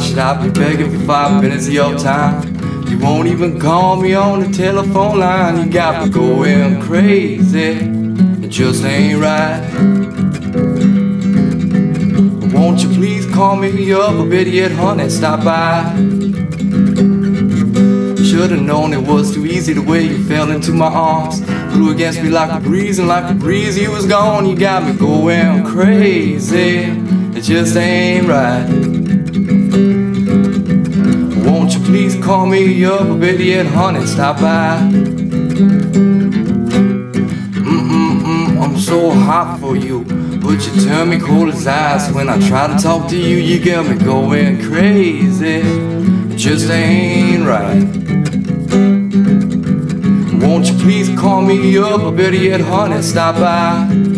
should I be begging for five minutes of your time? You won't even call me on the telephone line. You got me going crazy. It just ain't right. Won't you please call me up a bit yet, honey? Stop by. Should've known it was too easy the way you fell into my arms. Blew against me like a breeze, and like a breeze, you was gone. You got me going crazy. It just ain't right. Please call me up a bit yet, honey? Stop by. Mm-mm-mm, I'm so hot for you. But you turn me cold as ice when I try to talk to you. You get me going crazy. Just ain't right. Won't you please call me up a bit yet, honey? Stop by.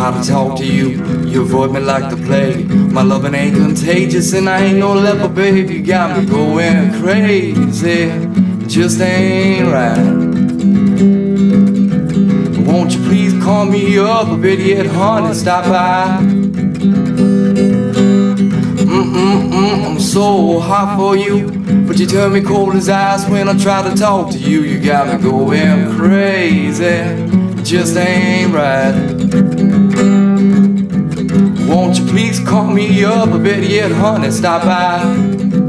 Try to talk to you, you avoid me like the plague. My loving ain't contagious, and I ain't no leper, babe. You got me going crazy, it just ain't right. Won't you please call me up a bit yet, honey? Stop by. Mm-mm-mm, I'm so hot for you, but you turn me cold as ice when I try to talk to you. You got me going crazy, just ain't right. Won't you please call me up a bit yet, honey? Stop by.